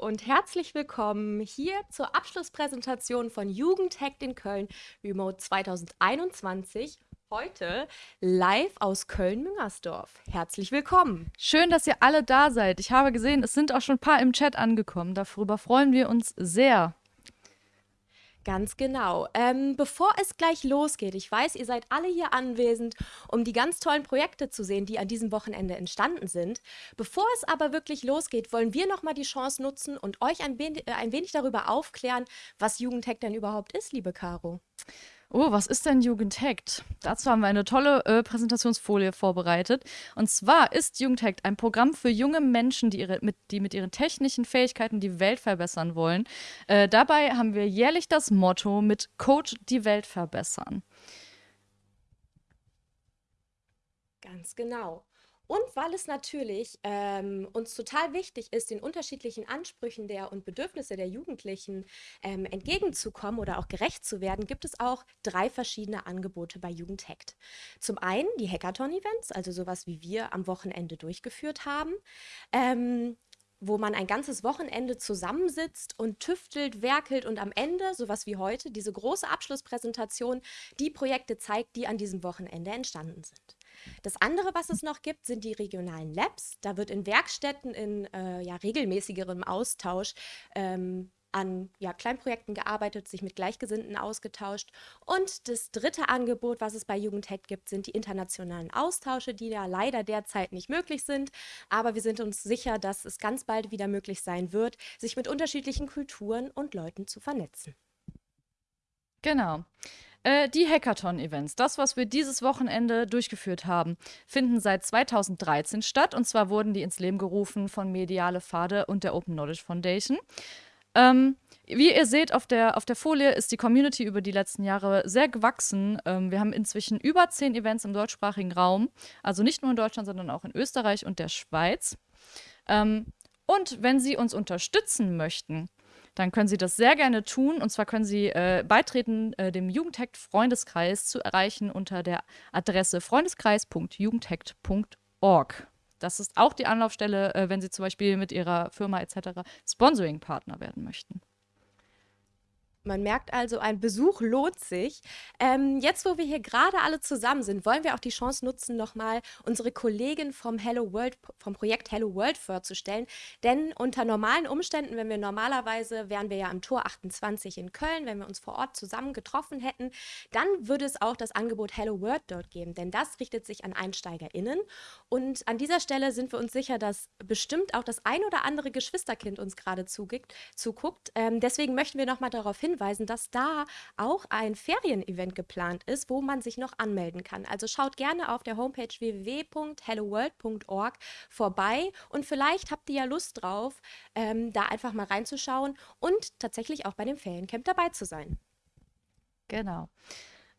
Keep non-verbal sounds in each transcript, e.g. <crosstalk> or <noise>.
Und herzlich willkommen hier zur Abschlusspräsentation von Jugendhackt in Köln Remote 2021. Heute live aus Köln-Müngersdorf. Herzlich willkommen. Schön, dass ihr alle da seid. Ich habe gesehen, es sind auch schon ein paar im Chat angekommen. Darüber freuen wir uns sehr. Ganz genau. Ähm, bevor es gleich losgeht, ich weiß, ihr seid alle hier anwesend, um die ganz tollen Projekte zu sehen, die an diesem Wochenende entstanden sind. Bevor es aber wirklich losgeht, wollen wir nochmal die Chance nutzen und euch ein, wenig, äh, ein wenig darüber aufklären, was Jugendhack denn überhaupt ist, liebe Caro. Oh, was ist denn Jugendhackt? Dazu haben wir eine tolle äh, Präsentationsfolie vorbereitet. Und zwar ist Jugendhackt ein Programm für junge Menschen, die, ihre, mit, die mit ihren technischen Fähigkeiten die Welt verbessern wollen. Äh, dabei haben wir jährlich das Motto mit Code die Welt verbessern. Ganz genau. Und weil es natürlich ähm, uns total wichtig ist, den unterschiedlichen Ansprüchen der und Bedürfnisse der Jugendlichen ähm, entgegenzukommen oder auch gerecht zu werden, gibt es auch drei verschiedene Angebote bei Jugendhackt. Zum einen die Hackathon-Events, also sowas wie wir am Wochenende durchgeführt haben. Ähm, wo man ein ganzes Wochenende zusammensitzt und tüftelt, werkelt und am Ende, sowas wie heute, diese große Abschlusspräsentation, die Projekte zeigt, die an diesem Wochenende entstanden sind. Das andere, was es noch gibt, sind die regionalen Labs. Da wird in Werkstätten in äh, ja, regelmäßigerem Austausch ähm, an ja, Kleinprojekten gearbeitet, sich mit Gleichgesinnten ausgetauscht. Und das dritte Angebot, was es bei Jugendhack gibt, sind die internationalen Austausche, die ja leider derzeit nicht möglich sind. Aber wir sind uns sicher, dass es ganz bald wieder möglich sein wird, sich mit unterschiedlichen Kulturen und Leuten zu vernetzen. Genau. Äh, die Hackathon-Events, das, was wir dieses Wochenende durchgeführt haben, finden seit 2013 statt. Und zwar wurden die ins Leben gerufen von Mediale Pfade und der Open Knowledge Foundation. Ähm, wie ihr seht auf der, auf der Folie ist die Community über die letzten Jahre sehr gewachsen. Ähm, wir haben inzwischen über zehn Events im deutschsprachigen Raum, also nicht nur in Deutschland, sondern auch in Österreich und der Schweiz. Ähm, und wenn Sie uns unterstützen möchten, dann können Sie das sehr gerne tun. Und zwar können Sie äh, beitreten, äh, dem Jugendhackt Freundeskreis zu erreichen unter der Adresse freundeskreis.jugendhackt.org. Das ist auch die Anlaufstelle, äh, wenn Sie zum Beispiel mit Ihrer Firma etc. Sponsoring-Partner werden möchten. Man merkt also, ein Besuch lohnt sich. Ähm, jetzt, wo wir hier gerade alle zusammen sind, wollen wir auch die Chance nutzen, nochmal unsere Kollegin vom Hello World, vom Projekt Hello World vorzustellen. Denn unter normalen Umständen, wenn wir normalerweise, wären wir ja am Tor 28 in Köln, wenn wir uns vor Ort zusammen getroffen hätten, dann würde es auch das Angebot Hello World dort geben. Denn das richtet sich an EinsteigerInnen. Und an dieser Stelle sind wir uns sicher, dass bestimmt auch das ein oder andere Geschwisterkind uns gerade zuguckt. Ähm, deswegen möchten wir nochmal darauf hinweisen, hinweisen, dass da auch ein Ferienevent geplant ist, wo man sich noch anmelden kann. Also schaut gerne auf der Homepage www.helloworld.org vorbei und vielleicht habt ihr ja Lust drauf, ähm, da einfach mal reinzuschauen und tatsächlich auch bei dem Feriencamp dabei zu sein. Genau.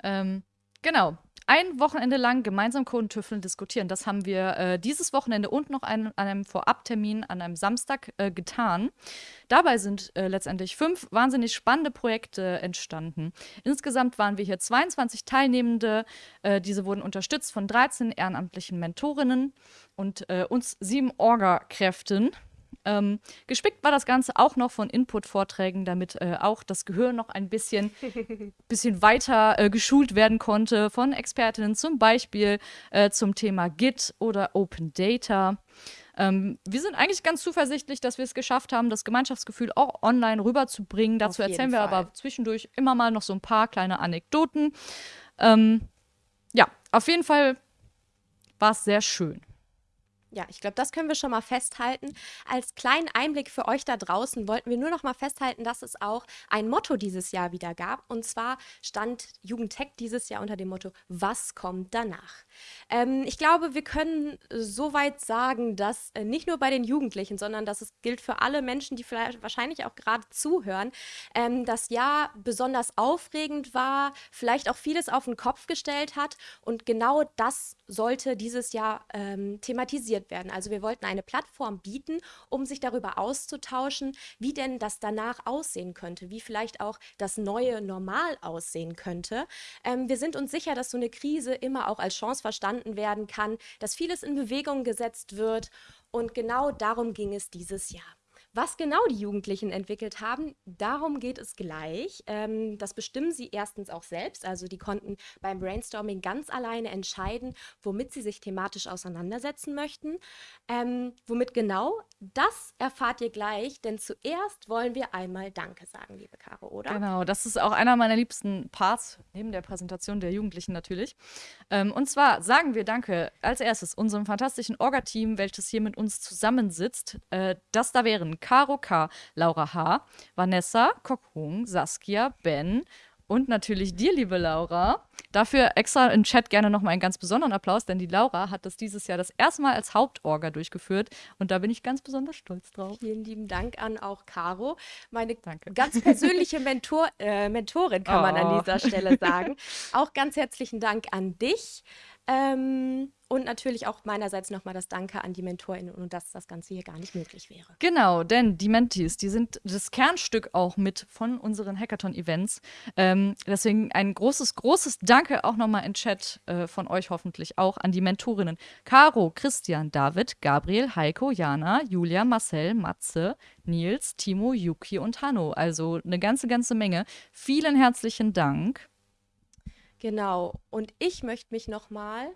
Ähm, genau ein Wochenende lang gemeinsam Kodentüffeln diskutieren. Das haben wir äh, dieses Wochenende und noch ein, an einem Vorabtermin an einem Samstag äh, getan. Dabei sind äh, letztendlich fünf wahnsinnig spannende Projekte entstanden. Insgesamt waren wir hier 22 Teilnehmende. Äh, diese wurden unterstützt von 13 ehrenamtlichen Mentorinnen und äh, uns sieben Orga-Kräften. Ähm, gespickt war das Ganze auch noch von Input-Vorträgen, damit äh, auch das Gehör noch ein bisschen, <laughs> bisschen weiter äh, geschult werden konnte von Expertinnen, zum Beispiel äh, zum Thema Git oder Open Data. Ähm, wir sind eigentlich ganz zuversichtlich, dass wir es geschafft haben, das Gemeinschaftsgefühl auch online rüberzubringen. Dazu erzählen wir Fall. aber zwischendurch immer mal noch so ein paar kleine Anekdoten. Ähm, ja, auf jeden Fall war es sehr schön. Ja, ich glaube, das können wir schon mal festhalten. Als kleinen Einblick für euch da draußen wollten wir nur noch mal festhalten, dass es auch ein Motto dieses Jahr wieder gab. Und zwar stand Jugendtech dieses Jahr unter dem Motto, was kommt danach? Ähm, ich glaube, wir können soweit sagen, dass äh, nicht nur bei den Jugendlichen, sondern dass es gilt für alle Menschen, die vielleicht wahrscheinlich auch gerade zuhören, ähm, das Jahr besonders aufregend war, vielleicht auch vieles auf den Kopf gestellt hat. Und genau das sollte dieses Jahr ähm, thematisiert werden. Also wir wollten eine Plattform bieten, um sich darüber auszutauschen, wie denn das danach aussehen könnte, wie vielleicht auch das neue Normal aussehen könnte. Ähm, wir sind uns sicher, dass so eine Krise immer auch als Chance verstanden werden kann, dass vieles in Bewegung gesetzt wird. Und genau darum ging es dieses Jahr. Was genau die Jugendlichen entwickelt haben, darum geht es gleich. Ähm, das bestimmen sie erstens auch selbst. Also die konnten beim Brainstorming ganz alleine entscheiden, womit sie sich thematisch auseinandersetzen möchten. Ähm, womit genau, das erfahrt ihr gleich, denn zuerst wollen wir einmal Danke sagen, liebe Caro, oder? Genau, das ist auch einer meiner liebsten Parts, neben der Präsentation der Jugendlichen natürlich. Ähm, und zwar sagen wir Danke als erstes unserem fantastischen Orga-Team, welches hier mit uns zusammensitzt. Äh, das da wären Caro K., Laura H., Vanessa, Kokung, Saskia, Ben und natürlich dir, liebe Laura. Dafür extra im Chat gerne nochmal einen ganz besonderen Applaus, denn die Laura hat das dieses Jahr das erste Mal als Hauptorga durchgeführt und da bin ich ganz besonders stolz drauf. Vielen lieben Dank an auch Caro, meine Danke. ganz persönliche Mentor, äh, Mentorin, kann oh. man an dieser Stelle sagen. <laughs> auch ganz herzlichen Dank an dich. Ähm, und natürlich auch meinerseits nochmal das Danke an die MentorInnen und dass das Ganze hier gar nicht möglich wäre. Genau, denn die Mentees, die sind das Kernstück auch mit von unseren Hackathon-Events. Ähm, deswegen ein großes, großes Danke auch nochmal in Chat äh, von euch hoffentlich auch an die Mentorinnen. Caro, Christian, David, Gabriel, Heiko, Jana, Julia, Marcel, Matze, Nils, Timo, Yuki und Hanno. Also eine ganze, ganze Menge. Vielen herzlichen Dank. Genau. Und ich möchte mich nochmal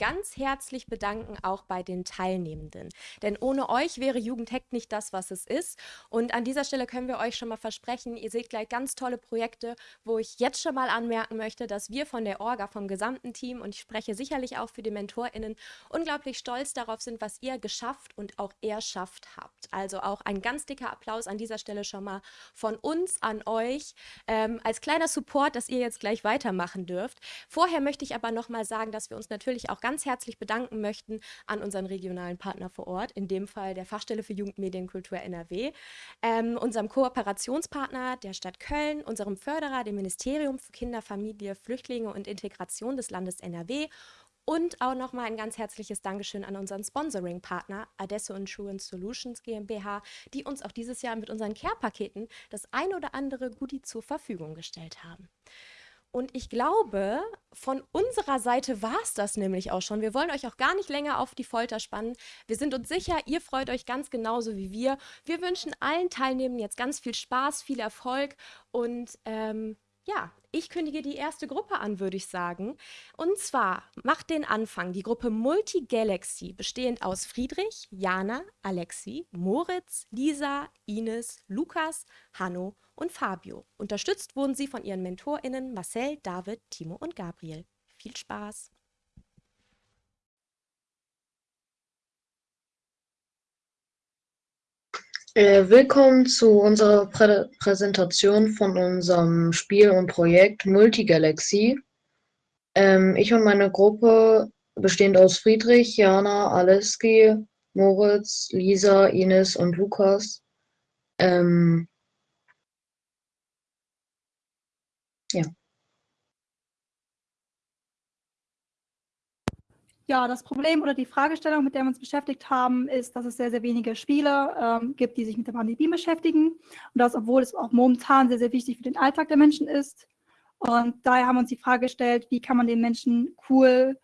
ganz herzlich bedanken, auch bei den Teilnehmenden. Denn ohne euch wäre Jugendhack nicht das, was es ist. Und an dieser Stelle können wir euch schon mal versprechen, ihr seht gleich ganz tolle Projekte, wo ich jetzt schon mal anmerken möchte, dass wir von der Orga, vom gesamten Team, und ich spreche sicherlich auch für die MentorInnen, unglaublich stolz darauf sind, was ihr geschafft und auch erschafft habt. Also auch ein ganz dicker Applaus an dieser Stelle schon mal von uns an euch, ähm, als kleiner Support, dass ihr jetzt gleich weitermachen dürft. Vorher möchte ich aber noch mal sagen, dass wir uns natürlich auch ganz ganz herzlich bedanken möchten an unseren regionalen Partner vor Ort, in dem Fall der Fachstelle für Jugendmedienkultur NRW, ähm, unserem Kooperationspartner der Stadt Köln, unserem Förderer, dem Ministerium für Kinder, Familie, Flüchtlinge und Integration des Landes NRW und auch nochmal ein ganz herzliches Dankeschön an unseren Sponsoring-Partner Adesso Insurance Solutions GmbH, die uns auch dieses Jahr mit unseren Care-Paketen das ein oder andere Goodie zur Verfügung gestellt haben. Und ich glaube, von unserer Seite war es das nämlich auch schon. Wir wollen euch auch gar nicht länger auf die Folter spannen. Wir sind uns sicher, ihr freut euch ganz genauso wie wir. Wir wünschen allen Teilnehmern jetzt ganz viel Spaß, viel Erfolg und ähm, ja, ich kündige die erste Gruppe an, würde ich sagen. Und zwar macht den Anfang die Gruppe Multigalaxy, bestehend aus Friedrich, Jana, Alexi, Moritz, Lisa, Ines, Lukas, Hanno und Fabio. Unterstützt wurden sie von ihren MentorInnen Marcel, David, Timo und Gabriel. Viel Spaß! Willkommen zu unserer Prä Präsentation von unserem Spiel und Projekt Multigalaxy. Ähm, ich und meine Gruppe, bestehend aus Friedrich, Jana, Aleski, Moritz, Lisa, Ines und Lukas, ähm, ja. Ja, das Problem oder die Fragestellung, mit der wir uns beschäftigt haben, ist, dass es sehr, sehr wenige Spiele ähm, gibt, die sich mit der Pandemie beschäftigen. Und das, obwohl es auch momentan sehr, sehr wichtig für den Alltag der Menschen ist. Und daher haben wir uns die Frage gestellt, wie kann man den Menschen cool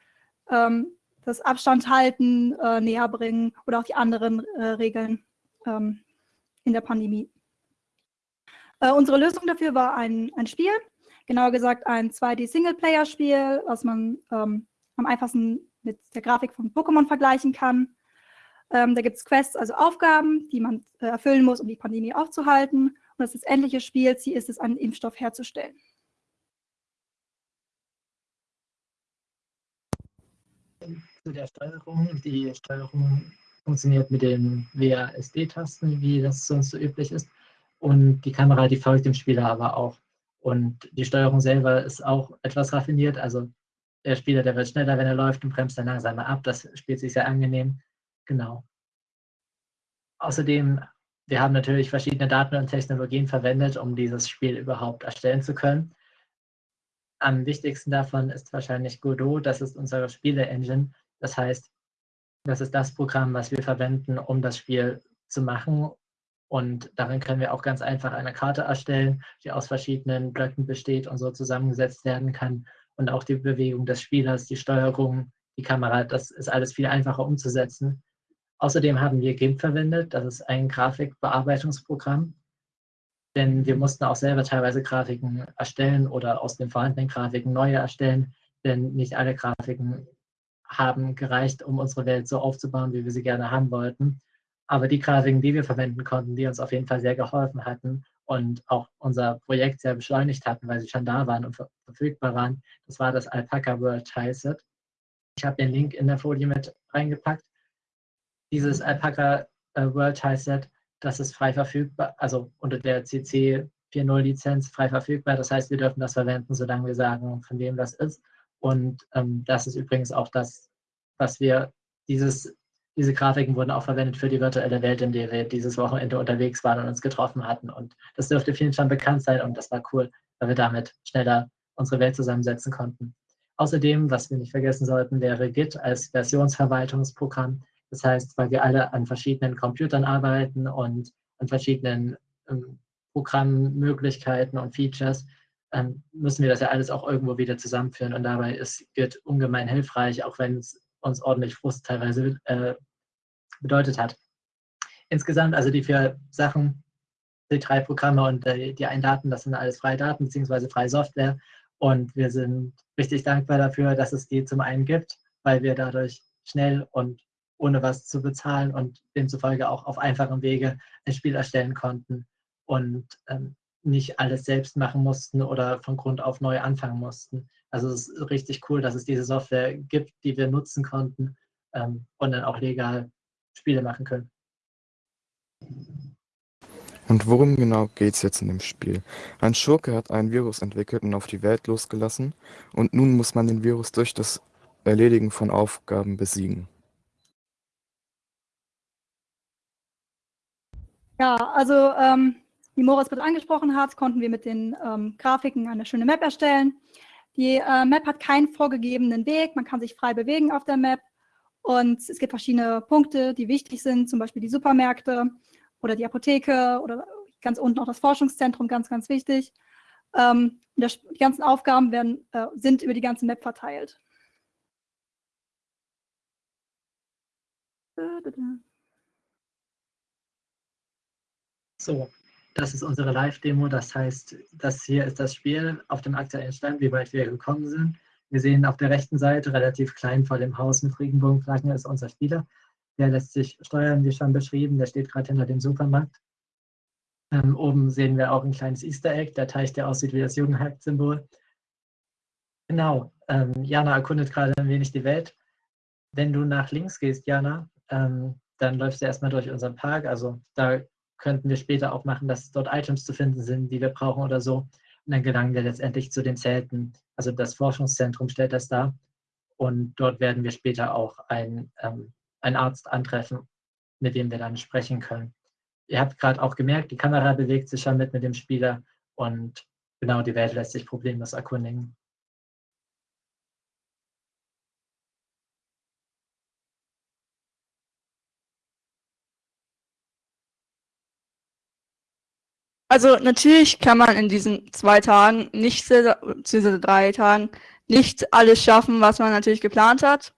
ähm, das Abstand halten, äh, näher bringen oder auch die anderen äh, Regeln ähm, in der Pandemie. Äh, unsere Lösung dafür war ein, ein Spiel, genauer gesagt ein 2D-Singleplayer-Spiel, was man ähm, am einfachsten mit der Grafik von Pokémon vergleichen kann. Ähm, da gibt es Quests, also Aufgaben, die man äh, erfüllen muss, um die Pandemie aufzuhalten. Und das, das endliche Spielziel ist es, einen Impfstoff herzustellen. Zu der Steuerung. Die Steuerung funktioniert mit den WASD-Tasten, wie das sonst so üblich ist. Und die Kamera, die folgt dem Spieler aber auch. Und die Steuerung selber ist auch etwas raffiniert. Also der Spieler, der wird schneller, wenn er läuft und bremst dann langsamer ab. Das spielt sich sehr angenehm. Genau. Außerdem, wir haben natürlich verschiedene Daten und Technologien verwendet, um dieses Spiel überhaupt erstellen zu können. Am wichtigsten davon ist wahrscheinlich Godot. Das ist unsere Spiele-Engine. Das heißt, das ist das Programm, was wir verwenden, um das Spiel zu machen. Und darin können wir auch ganz einfach eine Karte erstellen, die aus verschiedenen Blöcken besteht und so zusammengesetzt werden kann und auch die Bewegung des Spielers, die Steuerung, die Kamera, das ist alles viel einfacher umzusetzen. Außerdem haben wir GIMP verwendet, das ist ein Grafikbearbeitungsprogramm, denn wir mussten auch selber teilweise Grafiken erstellen oder aus den vorhandenen Grafiken neue erstellen, denn nicht alle Grafiken haben gereicht, um unsere Welt so aufzubauen, wie wir sie gerne haben wollten. Aber die Grafiken, die wir verwenden konnten, die uns auf jeden Fall sehr geholfen hatten und auch unser Projekt sehr beschleunigt hatten, weil sie schon da waren und ver verfügbar waren, das war das Alpaca World Tileset. Ich habe den Link in der Folie mit reingepackt. Dieses Alpaca äh, World Tileset, das ist frei verfügbar, also unter der CC 4.0 Lizenz frei verfügbar. Das heißt, wir dürfen das verwenden, solange wir sagen, von wem das ist. Und ähm, das ist übrigens auch das, was wir, dieses, diese Grafiken wurden auch verwendet für die virtuelle Welt, in der wir dieses Wochenende unterwegs waren und uns getroffen hatten. Und das dürfte vielen schon bekannt sein und das war cool, weil wir damit schneller unsere Welt zusammensetzen konnten. Außerdem, was wir nicht vergessen sollten, wäre Git als Versionsverwaltungsprogramm. Das heißt, weil wir alle an verschiedenen Computern arbeiten und an verschiedenen ähm, Programmmöglichkeiten und Features, ähm, müssen wir das ja alles auch irgendwo wieder zusammenführen. Und dabei ist Git ungemein hilfreich, auch wenn es uns ordentlich Frust teilweise äh, bedeutet hat. Insgesamt, also die vier Sachen, die drei Programme und äh, die einen Daten, das sind alles freie Daten bzw. freie Software. Und wir sind richtig dankbar dafür, dass es die zum einen gibt, weil wir dadurch schnell und ohne was zu bezahlen und demzufolge auch auf einfachem Wege ein Spiel erstellen konnten. Und ähm, nicht alles selbst machen mussten oder von Grund auf neu anfangen mussten. Also es ist richtig cool, dass es diese Software gibt, die wir nutzen konnten ähm, und dann auch legal Spiele machen können. Und worum genau geht es jetzt in dem Spiel? Ein Schurke hat ein Virus entwickelt und auf die Welt losgelassen und nun muss man den Virus durch das Erledigen von Aufgaben besiegen. Ja, also ähm, wie Moritz mit angesprochen hat, konnten wir mit den ähm, Grafiken eine schöne Map erstellen. Die äh, Map hat keinen vorgegebenen Weg, man kann sich frei bewegen auf der Map und es gibt verschiedene Punkte, die wichtig sind, zum Beispiel die Supermärkte oder die Apotheke oder ganz unten auch das Forschungszentrum, ganz, ganz wichtig. Ähm, das, die ganzen Aufgaben werden, äh, sind über die ganze Map verteilt. So, das ist unsere Live-Demo. Das heißt, das hier ist das Spiel auf dem aktuellen Stand, wie weit wir gekommen sind. Wir sehen auf der rechten Seite, relativ klein vor dem Haus mit Regenbogenflaggen, ist unser Spieler. Der lässt sich steuern, wie schon beschrieben. Der steht gerade hinter dem Supermarkt. Ähm, oben sehen wir auch ein kleines Easter Egg, der Teich, der aussieht wie das Jugendhack-Symbol. Genau, ähm, Jana erkundet gerade ein wenig die Welt. Wenn du nach links gehst, Jana, ähm, dann läufst du erstmal durch unseren Park. Also da könnten wir später auch machen, dass dort Items zu finden sind, die wir brauchen oder so. Und dann gelangen wir letztendlich zu den Zelten. Also das Forschungszentrum stellt das dar. Und dort werden wir später auch ein, ähm, einen Arzt antreffen, mit dem wir dann sprechen können. Ihr habt gerade auch gemerkt, die Kamera bewegt sich schon mit mit dem Spieler und genau die Welt lässt sich problemlos erkundigen. Also natürlich kann man in diesen zwei Tagen nicht, diese drei Tagen, nicht alles schaffen, was man natürlich geplant hat.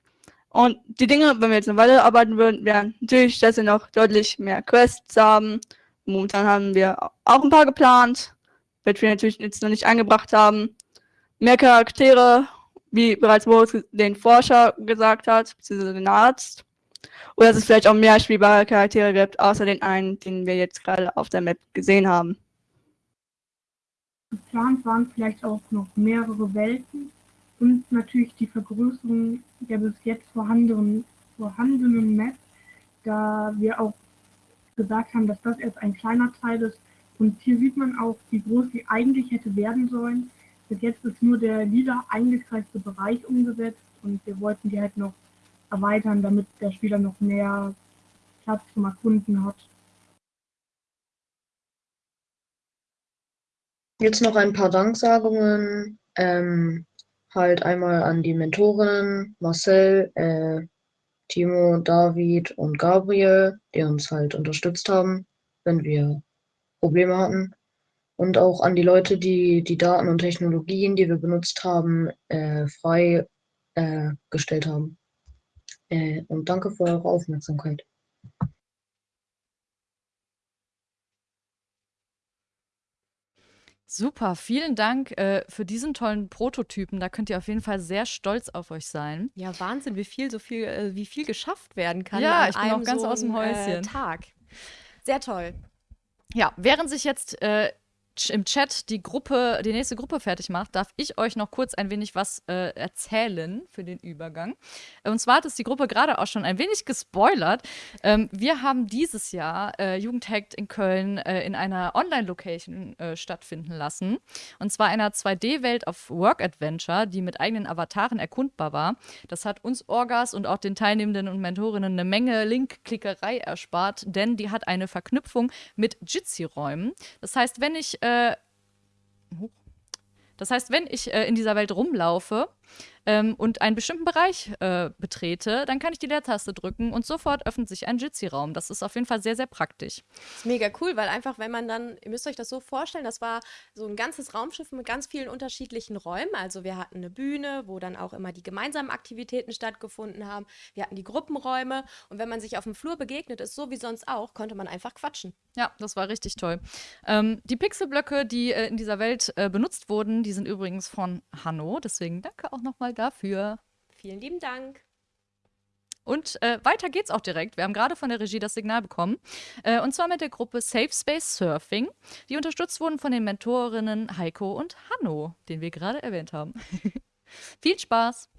Und die Dinge, wenn wir jetzt eine Weile arbeiten würden, wären natürlich, dass wir noch deutlich mehr Quests haben. Momentan haben wir auch ein paar geplant, wird wir natürlich jetzt noch nicht eingebracht haben. Mehr Charaktere, wie bereits Moritz den Forscher gesagt hat, beziehungsweise den Arzt. Oder dass es vielleicht auch mehr spielbare Charaktere gibt, außer den einen, den wir jetzt gerade auf der Map gesehen haben. Geplant waren vielleicht auch noch mehrere Welten und natürlich die Vergrößerung der bis jetzt vorhandenen, vorhandenen Map, da wir auch gesagt haben, dass das erst ein kleiner Teil ist. Und hier sieht man auch, wie groß sie eigentlich hätte werden sollen. Bis jetzt ist nur der lila eingekreiste Bereich umgesetzt und wir wollten die halt noch erweitern, damit der Spieler noch mehr Platz zum Erkunden hat. Jetzt noch ein paar Danksagungen. Ähm, halt einmal an die Mentoren Marcel, äh, Timo, David und Gabriel, die uns halt unterstützt haben, wenn wir Probleme hatten. Und auch an die Leute, die die Daten und Technologien, die wir benutzt haben, äh, frei äh, gestellt haben. Äh, und danke für eure Aufmerksamkeit. Super, vielen Dank äh, für diesen tollen Prototypen. Da könnt ihr auf jeden Fall sehr stolz auf euch sein. Ja, Wahnsinn, wie viel so viel, äh, wie viel geschafft werden kann Ja, an ich bin auch ganz so aus dem einem, Häuschen. Äh, Tag. Sehr toll. Ja, während sich jetzt äh, im Chat die Gruppe, die nächste Gruppe fertig macht, darf ich euch noch kurz ein wenig was äh, erzählen für den Übergang. Und zwar hat es die Gruppe gerade auch schon ein wenig gespoilert. Ähm, wir haben dieses Jahr äh, Jugendhackt in Köln äh, in einer Online-Location äh, stattfinden lassen. Und zwar einer 2D-Welt auf Work Adventure, die mit eigenen Avataren erkundbar war. Das hat uns Orgas und auch den Teilnehmenden und Mentorinnen eine Menge Link-Klickerei erspart, denn die hat eine Verknüpfung mit Jitsi-Räumen. Das heißt, wenn ich äh, das heißt, wenn ich äh, in dieser Welt rumlaufe ähm, und einen bestimmten Bereich äh, betrete, dann kann ich die Leertaste drücken und sofort öffnet sich ein Jitsi-Raum. Das ist auf jeden Fall sehr, sehr praktisch. ist mega cool, weil einfach, wenn man dann, ihr müsst euch das so vorstellen, das war so ein ganzes Raumschiff mit ganz vielen unterschiedlichen Räumen. Also wir hatten eine Bühne, wo dann auch immer die gemeinsamen Aktivitäten stattgefunden haben. Wir hatten die Gruppenräume und wenn man sich auf dem Flur begegnet ist, so wie sonst auch, konnte man einfach quatschen. Ja, das war richtig toll. Ähm, die Pixelblöcke, die äh, in dieser Welt äh, benutzt wurden, die sind übrigens von Hanno. Deswegen danke auch nochmal dafür. Vielen lieben Dank. Und äh, weiter geht's auch direkt. Wir haben gerade von der Regie das Signal bekommen. Äh, und zwar mit der Gruppe Safe Space Surfing, die unterstützt wurden von den Mentorinnen Heiko und Hanno, den wir gerade erwähnt haben. <laughs> Viel Spaß!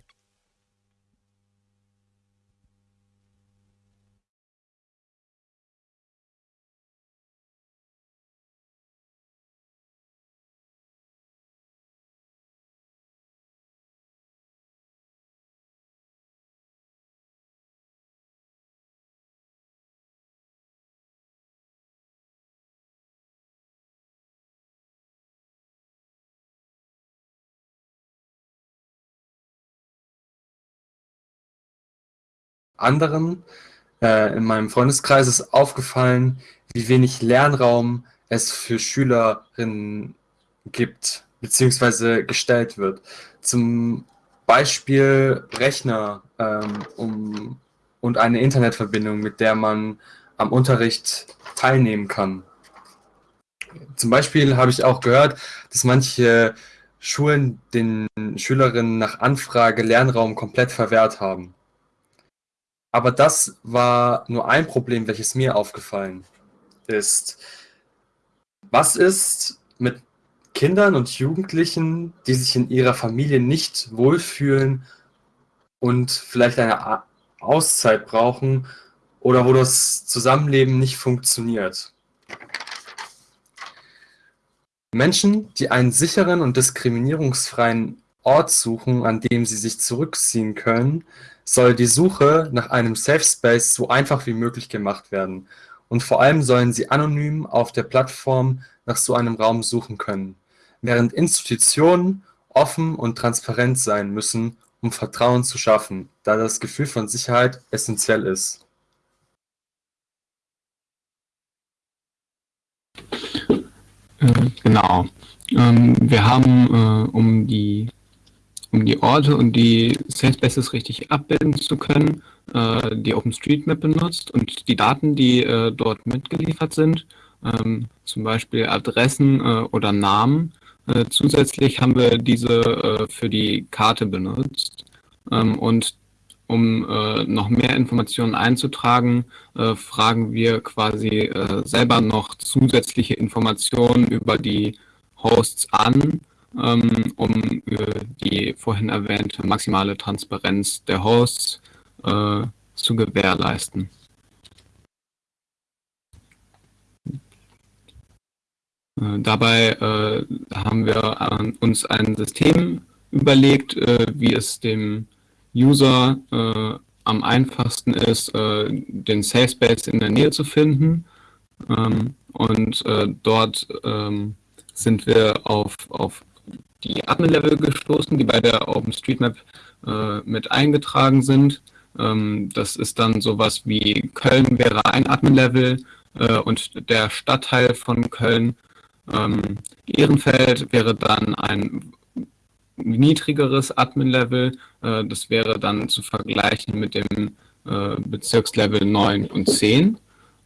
Anderen äh, in meinem Freundeskreis ist aufgefallen, wie wenig Lernraum es für Schülerinnen gibt, beziehungsweise gestellt wird. Zum Beispiel Rechner ähm, um, und eine Internetverbindung, mit der man am Unterricht teilnehmen kann. Zum Beispiel habe ich auch gehört, dass manche Schulen den Schülerinnen nach Anfrage Lernraum komplett verwehrt haben. Aber das war nur ein Problem, welches mir aufgefallen ist. Was ist mit Kindern und Jugendlichen, die sich in ihrer Familie nicht wohlfühlen und vielleicht eine Auszeit brauchen oder wo das Zusammenleben nicht funktioniert? Menschen, die einen sicheren und diskriminierungsfreien Ort suchen, an dem sie sich zurückziehen können, soll die Suche nach einem Safe Space so einfach wie möglich gemacht werden. Und vor allem sollen sie anonym auf der Plattform nach so einem Raum suchen können, während Institutionen offen und transparent sein müssen, um Vertrauen zu schaffen, da das Gefühl von Sicherheit essentiell ist. Äh, Genau. Ähm, wir haben, äh, um die, um die Orte und die Spaces richtig abbilden zu können, äh, die OpenStreetMap benutzt und die Daten, die äh, dort mitgeliefert sind, ähm, zum Beispiel Adressen äh, oder Namen. Äh, zusätzlich haben wir diese äh, für die Karte benutzt. Ähm, und um äh, noch mehr Informationen einzutragen, fragen wir quasi selber noch zusätzliche Informationen über die Hosts an, ähm, um äh, die vorhin erwähnte maximale Transparenz der Hosts äh, zu gewährleisten. Äh, Dabei äh, haben wir äh, uns ein System überlegt, äh, wie es dem User äh, am einfachsten ist, äh, den Safe Space in der Nähe zu finden. Ähm, und dort ähm, sind wir auf, auf die Admin-Level gestoßen, die bei der OpenStreetMap äh, mit eingetragen sind. Ähm, das ist dann sowas wie Köln wäre ein Admin-Level äh, und der Stadtteil von Köln ähm, Ehrenfeld wäre dann ein niedrigeres Admin-Level. Äh, das wäre dann zu vergleichen mit dem äh, Bezirkslevel 9 und 10.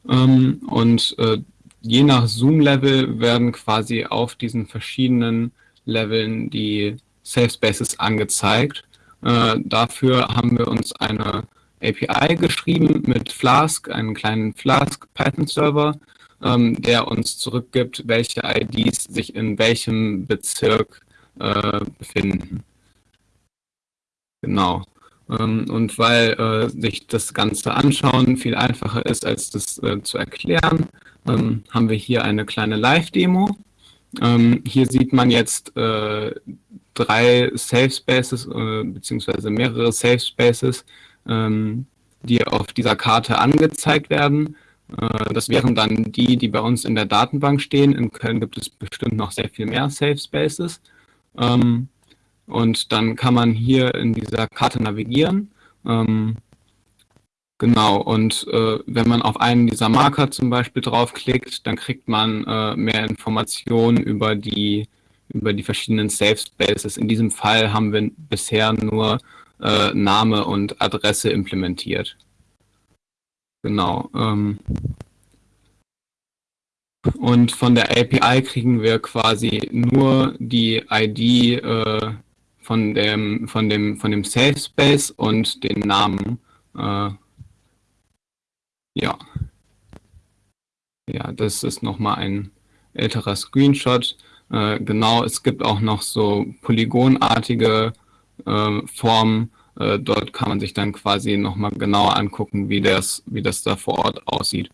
Ähm, und äh, je nach Zoom-Level werden quasi auf diesen verschiedenen Leveln die Safe Spaces angezeigt. Äh, dafür haben wir uns eine API geschrieben mit Flask, einen kleinen Flask Python Server, ähm, der uns zurückgibt, welche IDs sich in welchem Bezirk äh, befinden. Genau. Ähm, und weil äh, sich das Ganze anschauen viel einfacher ist, als das äh, zu erklären, ähm, haben wir hier eine kleine Live-Demo. Ähm, hier sieht man jetzt äh, drei Safe Spaces äh, beziehungsweise mehrere Safe Spaces, ähm, die auf dieser Karte angezeigt werden. Äh, das wären dann die, die bei uns in der Datenbank stehen. In Köln gibt es bestimmt noch sehr viel mehr Safe Spaces. Ähm, und dann kann man hier in dieser Karte navigieren. Ähm, genau, und äh, wenn man auf einen dieser Marker zum Beispiel draufklickt, dann kriegt man äh, mehr Informationen über die, über die verschiedenen Safe Spaces. In diesem Fall haben wir bisher nur äh, Name und Adresse implementiert. Genau. Ähm, und von der API kriegen wir quasi nur die ID äh, von dem, von dem, von dem Safe Space und den Namen. Ja. Ja, das ist nochmal ein älterer Screenshot. Äh, genau, es gibt auch noch so polygonartige äh, Formen. Äh, dort kann man sich dann quasi nochmal genauer angucken, wie das, wie das da vor Ort aussieht.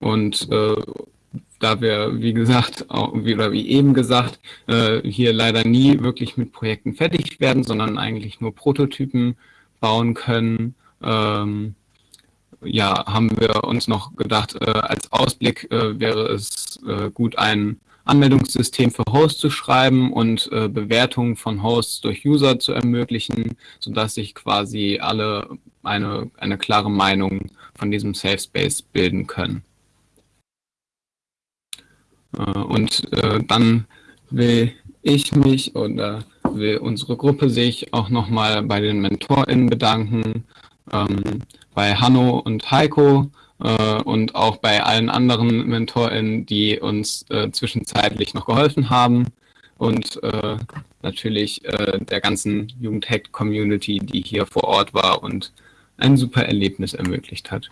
Und äh, da wir, wie gesagt, auch, wie, oder wie eben gesagt, äh, hier leider nie wirklich mit Projekten fertig werden, sondern eigentlich nur Prototypen bauen können, ähm, ja, haben wir uns noch gedacht, äh, als Ausblick äh, wäre es äh, gut, ein Anmeldungssystem für Hosts zu schreiben und äh, Bewertungen von Hosts durch User zu ermöglichen, sodass sich quasi alle eine, eine klare Meinung von diesem Safe Space bilden können. Äh, und äh, dann will ich mich oder will unsere Gruppe sich auch nochmal bei den MentorInnen bedanken, ähm, bei Hanno und Heiko äh, und auch bei allen anderen MentorInnen, die uns äh, zwischenzeitlich noch geholfen haben und äh, natürlich äh, der ganzen Jugendhack-Community, die hier vor Ort war und ein super Erlebnis ermöglicht hat.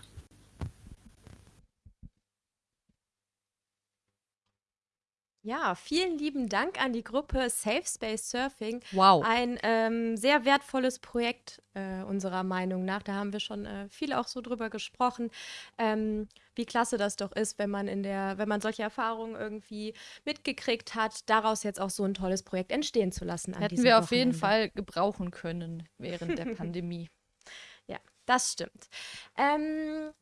Ja, vielen lieben Dank an die Gruppe Safe Space Surfing. Wow. Ein ähm, sehr wertvolles Projekt äh, unserer Meinung nach. Da haben wir schon äh, viel auch so drüber gesprochen, ähm, wie klasse das doch ist, wenn man in der, wenn man solche Erfahrungen irgendwie mitgekriegt hat, daraus jetzt auch so ein tolles Projekt entstehen zu lassen. Hätten wir auf jeden. Fall gebrauchen können während der <laughs> Pandemie. Ja, das stimmt. Ähm,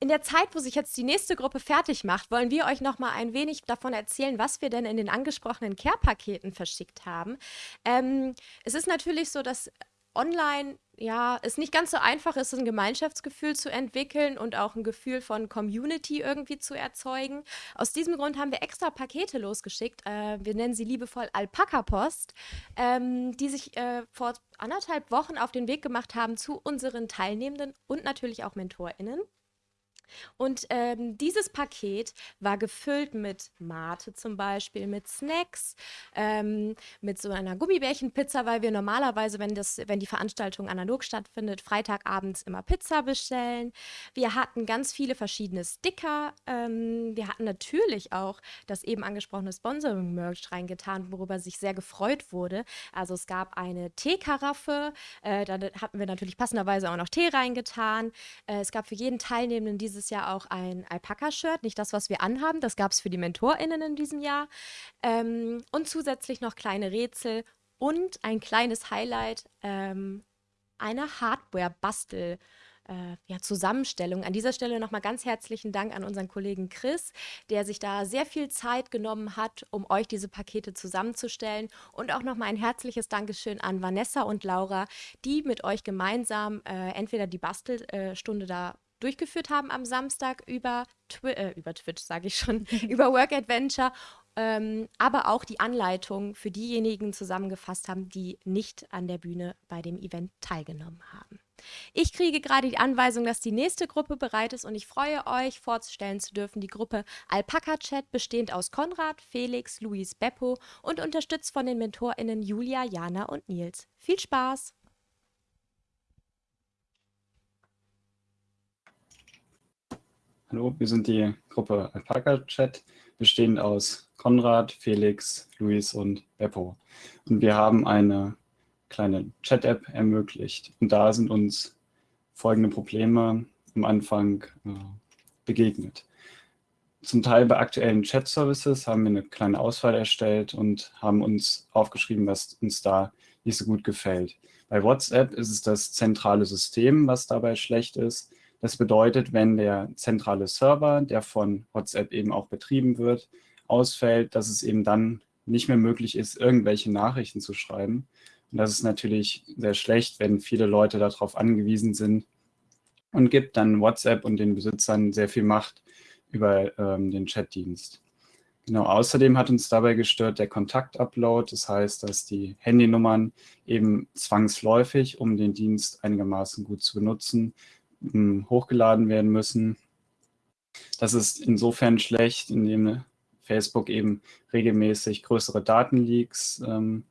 in der Zeit, wo sich jetzt die nächste Gruppe fertig macht, wollen wir euch noch mal ein wenig davon erzählen, was wir denn in den angesprochenen Care-Paketen verschickt haben. Ähm, es ist natürlich so, dass online ja es nicht ganz so einfach ist, ein Gemeinschaftsgefühl zu entwickeln und auch ein Gefühl von Community irgendwie zu erzeugen. Aus diesem Grund haben wir extra Pakete losgeschickt. Äh, wir nennen sie liebevoll Alpaka-Post, ähm, die sich äh, vor anderthalb Wochen auf den Weg gemacht haben zu unseren Teilnehmenden und natürlich auch MentorInnen. Und ähm, dieses Paket war gefüllt mit Mate zum Beispiel, mit Snacks, ähm, mit so einer Gummibärchenpizza, weil wir normalerweise, wenn, das, wenn die Veranstaltung analog stattfindet, Freitagabends immer Pizza bestellen. Wir hatten ganz viele verschiedene Sticker. Ähm, wir hatten natürlich auch das eben angesprochene Sponsoring-Merch reingetan, worüber sich sehr gefreut wurde. Also es gab eine Teekaraffe, äh, da hatten wir natürlich passenderweise auch noch Tee reingetan. Äh, es gab für jeden Teilnehmenden dieses Jahr auch ein Alpaka-Shirt, nicht das, was wir anhaben, das gab es für die MentorInnen in diesem Jahr. Ähm, und zusätzlich noch kleine Rätsel und ein kleines Highlight, ähm, eine Hardware-Bastel- äh, ja, Zusammenstellung. An dieser Stelle nochmal ganz herzlichen Dank an unseren Kollegen Chris, der sich da sehr viel Zeit genommen hat, um euch diese Pakete zusammenzustellen. Und auch nochmal ein herzliches Dankeschön an Vanessa und Laura, die mit euch gemeinsam äh, entweder die Bastelstunde da durchgeführt haben am Samstag über, Twi äh, über Twitch, sage ich schon, <laughs> <laughs> über Work Adventure, ähm, aber auch die Anleitung für diejenigen zusammengefasst haben, die nicht an der Bühne bei dem Event teilgenommen haben. Ich kriege gerade die Anweisung, dass die nächste Gruppe bereit ist und ich freue euch, vorzustellen zu dürfen, die Gruppe Alpaka Chat, bestehend aus Konrad, Felix, Luis, Beppo und unterstützt von den MentorInnen Julia, Jana und Nils. Viel Spaß! Hallo, wir sind die Gruppe Alpaka Chat, bestehend aus Konrad, Felix, Luis und Beppo. Und wir haben eine kleine Chat-App ermöglicht. Und da sind uns folgende Probleme am Anfang äh, begegnet. Zum Teil bei aktuellen Chat-Services haben wir eine kleine Auswahl erstellt und haben uns aufgeschrieben, was uns da nicht so gut gefällt. Bei WhatsApp ist es das zentrale System, was dabei schlecht ist. Das bedeutet, wenn der zentrale Server, der von WhatsApp eben auch betrieben wird, ausfällt, dass es eben dann nicht mehr möglich ist, irgendwelche Nachrichten zu schreiben. Und das ist natürlich sehr schlecht, wenn viele Leute darauf angewiesen sind und gibt dann WhatsApp und den Besitzern sehr viel Macht über ähm, den Chatdienst. Genau, außerdem hat uns dabei gestört der Kontaktupload. Das heißt, dass die Handynummern eben zwangsläufig, um den Dienst einigermaßen gut zu benutzen, hochgeladen werden müssen. Das ist insofern schlecht, indem Facebook eben regelmäßig größere Datenleaks ähm,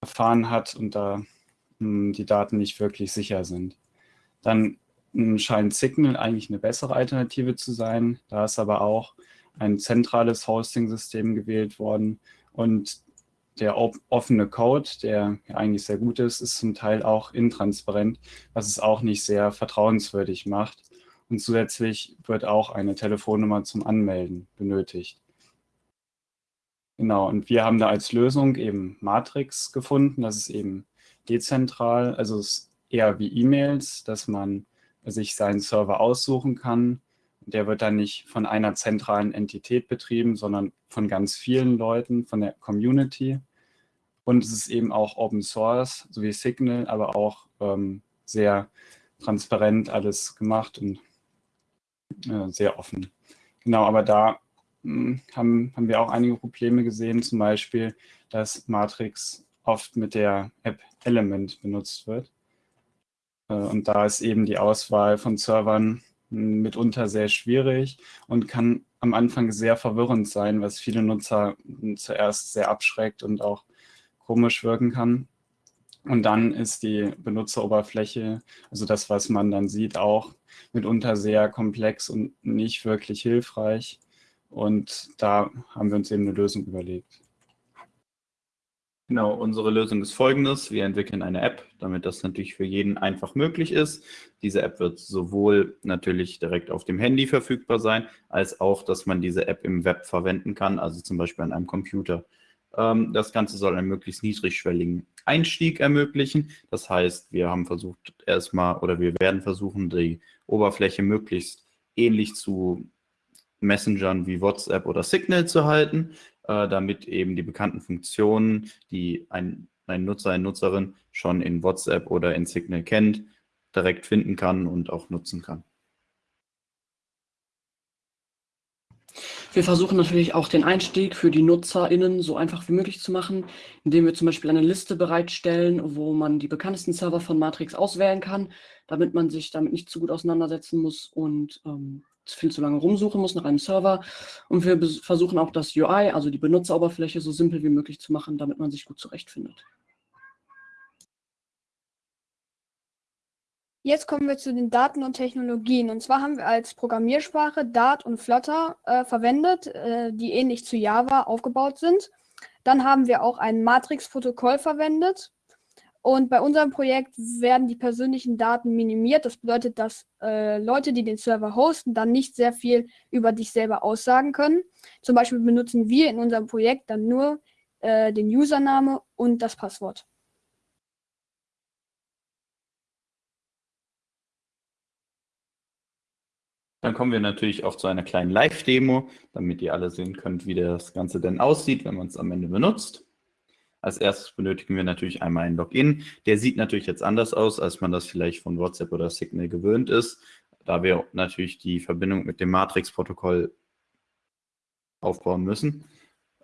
erfahren hat und da mh, die Daten nicht wirklich sicher sind. Dann mh, scheint Signal eigentlich eine bessere Alternative zu sein. Da ist aber auch ein zentrales Hosting-System gewählt worden und der offene Code, der eigentlich sehr gut ist, ist zum Teil auch intransparent, was es auch nicht sehr vertrauenswürdig macht. Und zusätzlich wird auch eine Telefonnummer zum Anmelden benötigt. Genau, und wir haben da als Lösung eben Matrix gefunden. Das ist eben dezentral, also es ist eher wie E-Mails, dass man sich seinen Server aussuchen kann. Der wird dann nicht von einer zentralen Entität betrieben, sondern von ganz vielen Leuten, von der Community. Und es ist eben auch Open Source, so wie Signal, aber auch ähm, sehr transparent alles gemacht und äh, sehr offen. Genau, aber da hm, haben, haben wir auch einige Probleme gesehen, zum Beispiel, dass Matrix oft mit der App Element benutzt wird. Äh, und da ist eben die Auswahl von Servern mitunter sehr schwierig und kann am Anfang sehr verwirrend sein, was viele Nutzer zuerst sehr abschreckt und auch komisch wirken kann. Und dann ist die Benutzeroberfläche, also das, was man dann sieht, auch mitunter sehr komplex und nicht wirklich hilfreich. Und da haben wir uns eben eine Lösung überlegt. Genau, unsere Lösung ist folgendes. Wir entwickeln eine App, damit das natürlich für jeden einfach möglich ist. Diese App wird sowohl natürlich direkt auf dem Handy verfügbar sein, als auch, dass man diese App im Web verwenden kann, also zum Beispiel an einem Computer. Ähm, das Ganze soll einen möglichst niedrigschwelligen Einstieg ermöglichen. Das heißt, wir haben versucht erstmal oder wir werden versuchen, die Oberfläche möglichst ähnlich zu Messengern wie WhatsApp oder Signal zu halten, äh, damit eben die bekannten Funktionen, die ein, ein Nutzer, eine Nutzerin schon in WhatsApp oder in Signal kennt, direkt finden kann und auch nutzen kann. Wir versuchen natürlich auch den Einstieg für die NutzerInnen so einfach wie möglich zu machen, indem wir zum Beispiel eine Liste bereitstellen, wo man die bekanntesten Server von Matrix auswählen kann, damit man sich damit nicht zu gut auseinandersetzen muss und ähm, viel zu lange rumsuchen muss nach einem Server. Und wir versuchen auch das UI, also die Benutzeroberfläche, so simpel wie möglich zu machen, damit man sich gut zurechtfindet. Jetzt kommen wir zu den Daten und Technologien. Und zwar haben wir als Programmiersprache Dart und Flutter äh, verwendet, äh, die ähnlich zu Java aufgebaut sind. Dann haben wir auch ein Matrix-Protokoll verwendet. Und bei unserem Projekt werden die persönlichen Daten minimiert. Das bedeutet, dass äh, Leute, die den Server hosten, dann nicht sehr viel über dich selber aussagen können. Zum Beispiel benutzen wir in unserem Projekt dann nur äh, den Username und das Passwort. Dann kommen wir natürlich auch zu einer kleinen Live-Demo, damit ihr alle sehen könnt, wie das Ganze denn aussieht, wenn man es am Ende benutzt. Als erstes benötigen wir natürlich einmal ein Login. Der sieht natürlich jetzt anders aus, als man das vielleicht von WhatsApp oder Signal gewöhnt ist, da wir natürlich die Verbindung mit dem Matrix-Protokoll aufbauen müssen.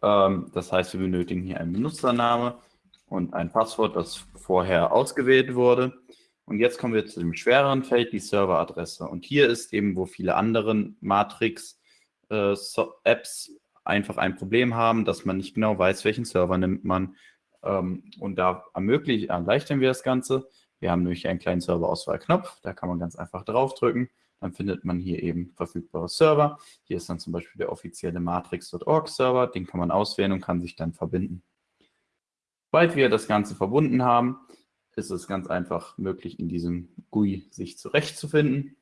Ähm, das heißt, wir benötigen hier einen Benutzername und ein Passwort, das vorher ausgewählt wurde. Und jetzt kommen wir zu dem schwereren Feld, die Serveradresse. Und hier ist eben, wo viele andere Matrix-Apps äh, einfach ein Problem haben, dass man nicht genau weiß, welchen Server nimmt man. Ähm, und da ermöglichen, erleichtern wir das Ganze. Wir haben nämlich einen kleinen Serverauswahlknopf, da kann man ganz einfach draufdrücken. Dann findet man hier eben verfügbare Server. Hier ist dann zum Beispiel der offizielle matrix.org Server, den kann man auswählen und kann sich dann verbinden. Sobald wir das Ganze verbunden haben, ist es ganz einfach möglich, in diesem GUI sich zurechtzufinden.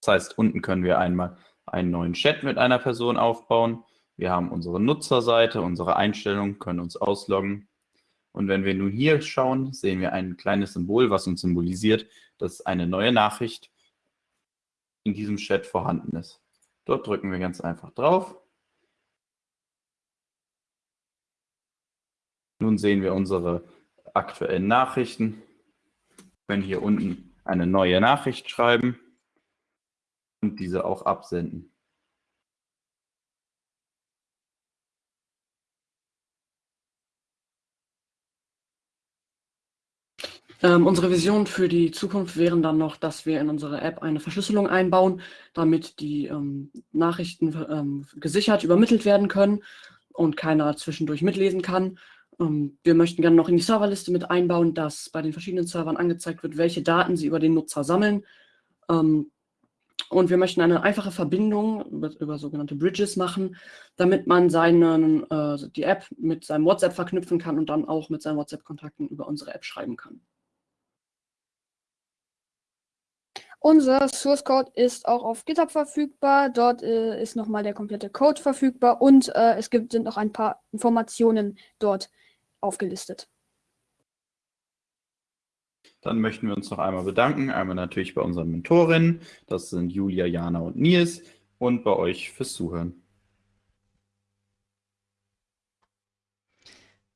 Das heißt, unten können wir einmal einen neuen Chat mit einer Person aufbauen. Wir haben unsere Nutzerseite, unsere Einstellungen, können uns ausloggen. Und wenn wir nun hier schauen, sehen wir ein kleines Symbol, was uns symbolisiert, dass eine neue Nachricht in diesem Chat vorhanden ist. Dort drücken wir ganz einfach drauf. Nun sehen wir unsere aktuellen Nachrichten. Wir können hier unten eine neue Nachricht schreiben und diese auch absenden. Ähm, unsere Vision für die Zukunft wären dann noch, dass wir in unsere App eine Verschlüsselung einbauen, damit die ähm, Nachrichten ähm, gesichert übermittelt werden können und keiner zwischendurch mitlesen kann. Ähm, wir möchten gerne noch in die Serverliste mit einbauen, dass bei den verschiedenen Servern angezeigt wird, welche Daten sie über den Nutzer sammeln. Ähm, und wir möchten eine einfache Verbindung über, über sogenannte Bridges machen, damit man seinen, äh, die App mit seinem WhatsApp verknüpfen kann und dann auch mit seinen WhatsApp-Kontakten über unsere App schreiben kann. Unser Source Code ist auch auf GitHub verfügbar. Dort äh, ist nochmal der komplette Code verfügbar und äh, es gibt, sind noch ein paar Informationen dort aufgelistet. Dann möchten wir uns noch einmal bedanken. Einmal natürlich bei unseren Mentorinnen. Das sind Julia, Jana und Nils. Und bei euch fürs Zuhören.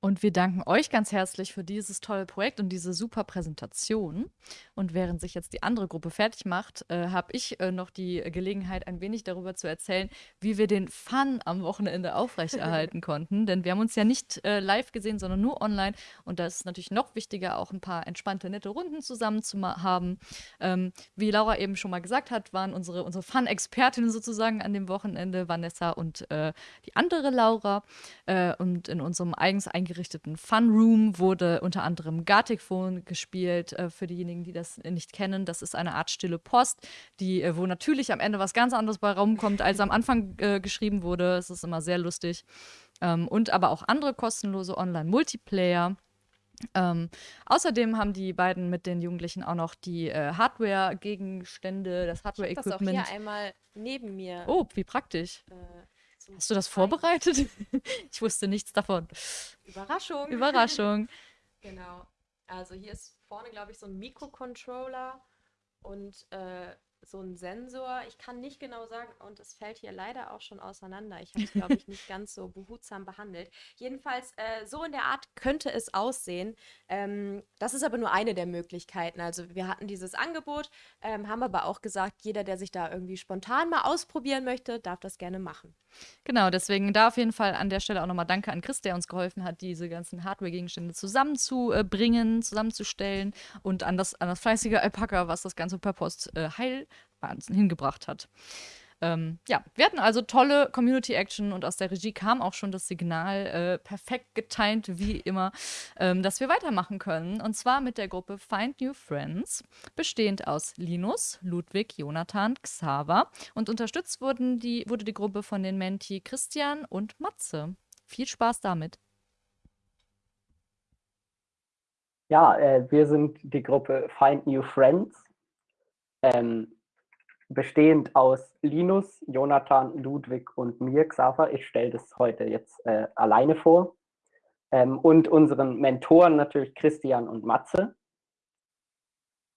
Und wir danken euch ganz herzlich für dieses tolle Projekt und diese super Präsentation. Und während sich jetzt die andere Gruppe fertig macht, äh, habe ich äh, noch die Gelegenheit, ein wenig darüber zu erzählen, wie wir den Fun am Wochenende aufrechterhalten <laughs> konnten. Denn wir haben uns ja nicht äh, live gesehen, sondern nur online. Und da ist es natürlich noch wichtiger, auch ein paar entspannte, nette Runden zusammen zu haben. Ähm, wie Laura eben schon mal gesagt hat, waren unsere, unsere Fun-Expertinnen sozusagen an dem Wochenende, Vanessa und äh, die andere Laura. Äh, und in unserem eigens eingerichteten eingerichteten Fun Room wurde unter anderem Gartic Phone gespielt, äh, für diejenigen, die das nicht kennen. Das ist eine Art stille Post, die, äh, wo natürlich am Ende was ganz anderes bei rumkommt, als am Anfang äh, geschrieben wurde. Es ist immer sehr lustig. Ähm, und aber auch andere kostenlose Online-Multiplayer. Ähm, außerdem haben die beiden mit den Jugendlichen auch noch die äh, Hardware-Gegenstände, das Hardware-Equipment. Das auch hier einmal neben mir. Oh, wie praktisch. Äh, Hast du das vorbereitet? <laughs> ich wusste nichts davon. Überraschung. Überraschung. <laughs> genau. Also hier ist vorne, glaube ich, so ein Mikrocontroller und äh, so ein Sensor. Ich kann nicht genau sagen, und es fällt hier leider auch schon auseinander. Ich habe es, glaube ich, nicht ganz so behutsam behandelt. Jedenfalls, äh, so in der Art könnte es aussehen. Ähm, das ist aber nur eine der Möglichkeiten. Also wir hatten dieses Angebot, ähm, haben aber auch gesagt, jeder, der sich da irgendwie spontan mal ausprobieren möchte, darf das gerne machen. Genau, deswegen da auf jeden Fall an der Stelle auch nochmal Danke an Chris, der uns geholfen hat, diese ganzen Hardware-Gegenstände zusammenzubringen, zusammenzustellen und an das, an das fleißige Alpaka, was das Ganze per Post äh, heil hingebracht hat. Ähm, ja, wir hatten also tolle Community-Action und aus der Regie kam auch schon das Signal, äh, perfekt getimt wie immer, ähm, dass wir weitermachen können. Und zwar mit der Gruppe Find New Friends, bestehend aus Linus, Ludwig, Jonathan, Xaver. Und unterstützt wurden die, wurde die Gruppe von den Menti Christian und Matze. Viel Spaß damit. Ja, äh, wir sind die Gruppe Find New Friends. Ähm, bestehend aus Linus, Jonathan, Ludwig und mir, Xaver. Ich stelle das heute jetzt äh, alleine vor. Ähm, und unseren Mentoren natürlich Christian und Matze.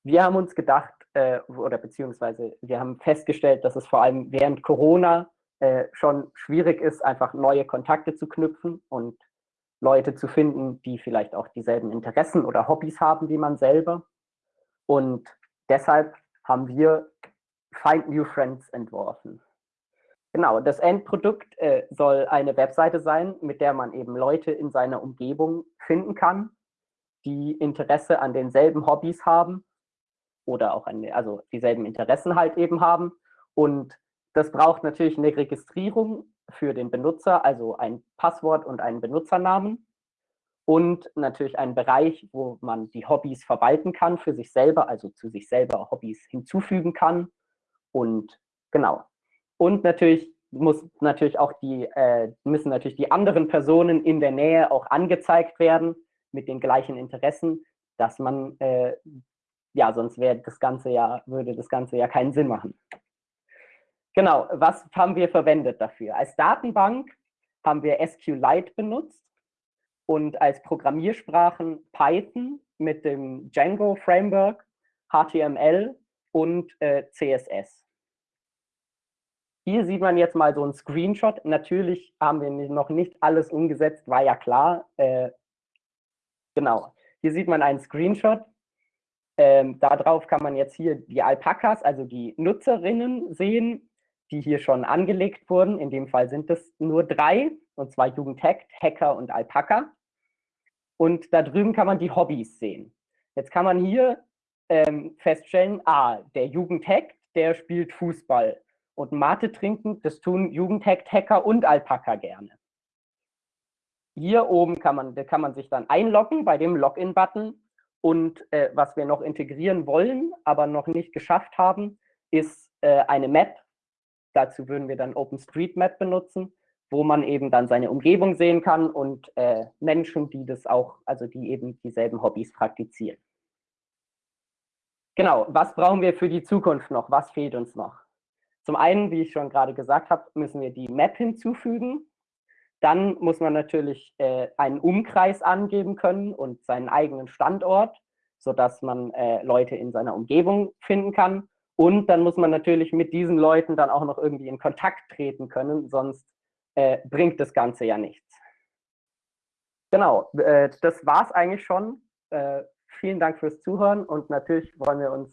Wir haben uns gedacht, äh, oder beziehungsweise wir haben festgestellt, dass es vor allem während Corona äh, schon schwierig ist, einfach neue Kontakte zu knüpfen und Leute zu finden, die vielleicht auch dieselben Interessen oder Hobbys haben wie man selber. Und deshalb haben wir Find New Friends entworfen. Genau, das Endprodukt äh, soll eine Webseite sein, mit der man eben Leute in seiner Umgebung finden kann, die Interesse an denselben Hobbys haben oder auch eine, also dieselben Interessen halt eben haben. Und das braucht natürlich eine Registrierung für den Benutzer, also ein Passwort und einen Benutzernamen und natürlich einen Bereich, wo man die Hobbys verwalten kann für sich selber, also zu sich selber Hobbys hinzufügen kann. Und genau. Und natürlich muss natürlich auch die, äh, müssen natürlich die anderen Personen in der Nähe auch angezeigt werden mit den gleichen Interessen, dass man, äh, ja, sonst wäre das Ganze ja, würde das Ganze ja keinen Sinn machen. Genau, was haben wir verwendet dafür? Als Datenbank haben wir SQLite benutzt und als Programmiersprachen Python mit dem Django Framework, HTML und äh, CSS. Hier sieht man jetzt mal so einen Screenshot. Natürlich haben wir noch nicht alles umgesetzt, war ja klar. Äh, genau, hier sieht man einen Screenshot. Ähm, darauf kann man jetzt hier die Alpakas, also die Nutzerinnen sehen, die hier schon angelegt wurden. In dem Fall sind es nur drei, und zwar Jugendhack, Hacker und Alpaka. Und da drüben kann man die Hobbys sehen. Jetzt kann man hier ähm, feststellen, ah, der Jugendhack, der spielt Fußball. Und Mate trinken, das tun Jugendhack, Hacker und Alpaka gerne. Hier oben kann man, kann man sich dann einloggen bei dem Login-Button. Und äh, was wir noch integrieren wollen, aber noch nicht geschafft haben, ist äh, eine Map. Dazu würden wir dann OpenStreetMap benutzen wo man eben dann seine Umgebung sehen kann und äh, Menschen, die das auch, also die eben dieselben Hobbys praktizieren. Genau, was brauchen wir für die Zukunft noch? Was fehlt uns noch? Zum einen, wie ich schon gerade gesagt habe, müssen wir die Map hinzufügen. Dann muss man natürlich äh, einen Umkreis angeben können und seinen eigenen Standort, sodass man äh, Leute in seiner Umgebung finden kann. Und dann muss man natürlich mit diesen Leuten dann auch noch irgendwie in Kontakt treten können, sonst äh, bringt das Ganze ja nichts. Genau, äh, das war es eigentlich schon. Vielen Dank fürs Zuhören und natürlich wollen wir uns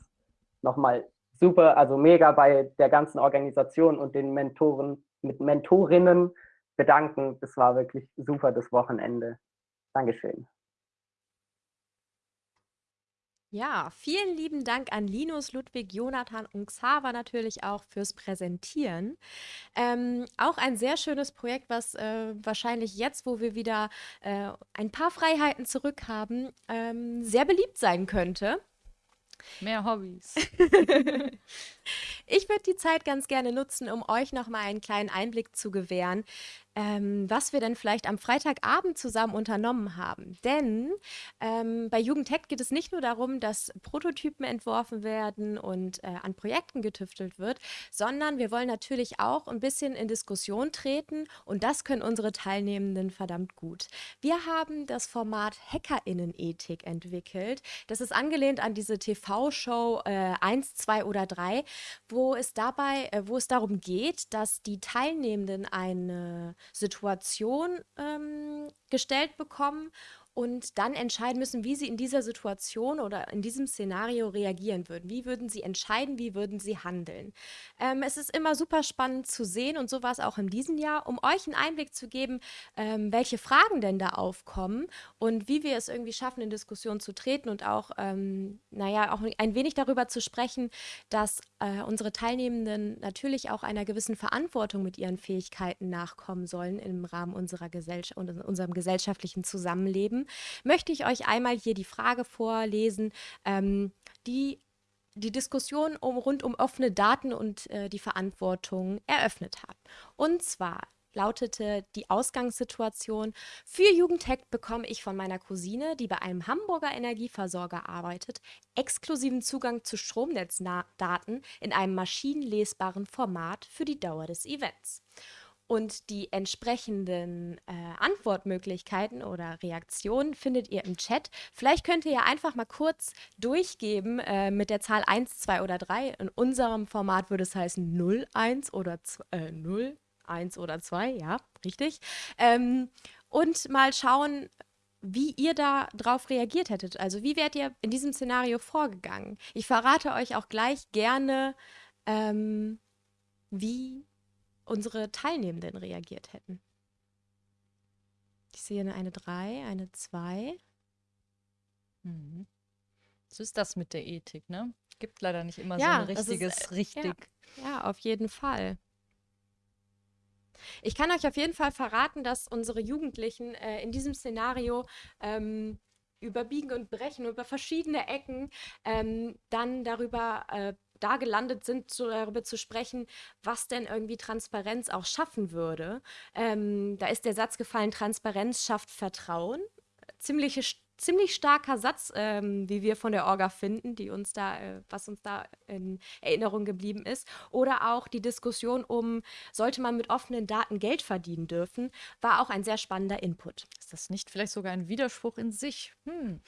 nochmal super, also mega bei der ganzen Organisation und den Mentoren, mit Mentorinnen bedanken. Das war wirklich super das Wochenende. Dankeschön. Ja, vielen lieben Dank an Linus, Ludwig, Jonathan und Xaver natürlich auch fürs Präsentieren. Ähm, auch ein sehr schönes Projekt, was äh, wahrscheinlich jetzt, wo wir wieder äh, ein paar Freiheiten zurückhaben, ähm, sehr beliebt sein könnte. Mehr Hobbys. <laughs> <laughs> ich würde die Zeit ganz gerne nutzen, um euch noch mal einen kleinen Einblick zu gewähren, ähm, was wir denn vielleicht am Freitagabend zusammen unternommen haben. Denn ähm, bei Jugendtech geht es nicht nur darum, dass Prototypen entworfen werden und äh, an Projekten getüftelt wird, sondern wir wollen natürlich auch ein bisschen in Diskussion treten und das können unsere Teilnehmenden verdammt gut. Wir haben das Format Hackerinnenethik entwickelt. Das ist angelehnt an diese TV-Show äh, 1, 2 oder 3, wo es dabei, äh, wo es darum geht, dass die Teilnehmenden eine Situation ähm, gestellt bekommen und dann entscheiden müssen, wie sie in dieser Situation oder in diesem Szenario reagieren würden. Wie würden sie entscheiden, wie würden sie handeln? Ähm, es ist immer super spannend zu sehen und so war es auch in diesem Jahr, um euch einen Einblick zu geben, ähm, welche Fragen denn da aufkommen und wie wir es irgendwie schaffen, in Diskussion zu treten und auch, ähm, naja, auch ein wenig darüber zu sprechen, dass äh, unsere Teilnehmenden natürlich auch einer gewissen Verantwortung mit ihren Fähigkeiten nachkommen sollen im Rahmen unserer Gesellschaft und unserem gesellschaftlichen Zusammenleben möchte ich euch einmal hier die Frage vorlesen, ähm, die die Diskussion um, rund um offene Daten und äh, die Verantwortung eröffnet hat. Und zwar lautete die Ausgangssituation, für Jugendtech bekomme ich von meiner Cousine, die bei einem Hamburger Energieversorger arbeitet, exklusiven Zugang zu Stromnetzdaten in einem maschinenlesbaren Format für die Dauer des Events und die entsprechenden äh, Antwortmöglichkeiten oder Reaktionen findet ihr im Chat. Vielleicht könnt ihr ja einfach mal kurz durchgeben äh, mit der Zahl 1, 2 oder 3. In unserem Format würde es heißen 0, 1 oder 2, äh, 0, 1 oder 2, ja, richtig. Ähm, und mal schauen, wie ihr da drauf reagiert hättet. Also wie wärt ihr in diesem Szenario vorgegangen? Ich verrate euch auch gleich gerne, ähm, wie unsere Teilnehmenden reagiert hätten. Ich sehe eine 3, eine 2. Mhm. So ist das mit der Ethik, ne? Gibt leider nicht immer so Ja, ein das ist, richtiges äh, ja, richtig. ja, auf jeden Fall. Ich kann euch auf jeden Fall verraten, dass unsere Jugendlichen äh, in diesem Szenario ähm, über Biegen und Brechen, über verschiedene Ecken ähm, dann darüber äh, da gelandet sind, zu, darüber zu sprechen, was denn irgendwie Transparenz auch schaffen würde. Ähm, da ist der Satz gefallen, Transparenz schafft Vertrauen. Ziemliche, ziemlich starker Satz, ähm, wie wir von der Orga finden, die uns da, äh, was uns da in Erinnerung geblieben ist. Oder auch die Diskussion um, sollte man mit offenen Daten Geld verdienen dürfen, war auch ein sehr spannender Input. Ist das nicht vielleicht sogar ein Widerspruch in sich? Hm,